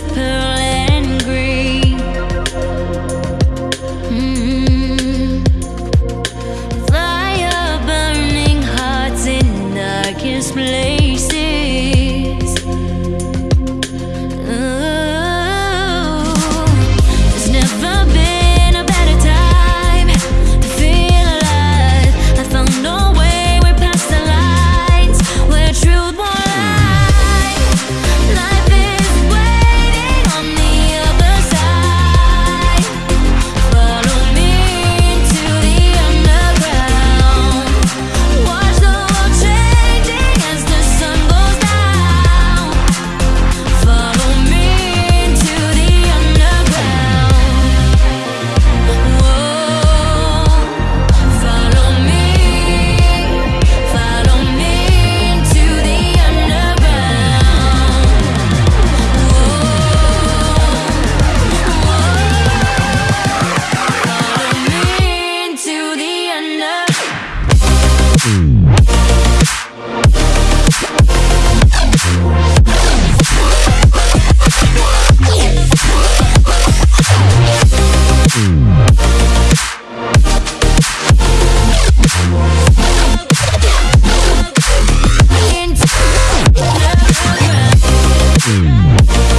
of Bye.